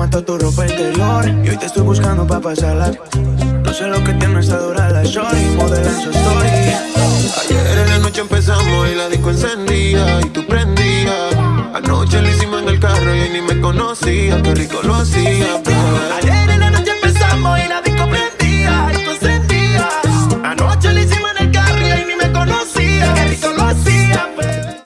mató tu ropa interior. Y hoy te estoy buscando pa' pasarla. No sé lo que tiene esta dura la shorty Modela en su story. Ayer en la noche empezamos y la disco encendía Y tú prendías. Anoche lo hicimos en el carro y ni me conocía. Qué rico lo hacía.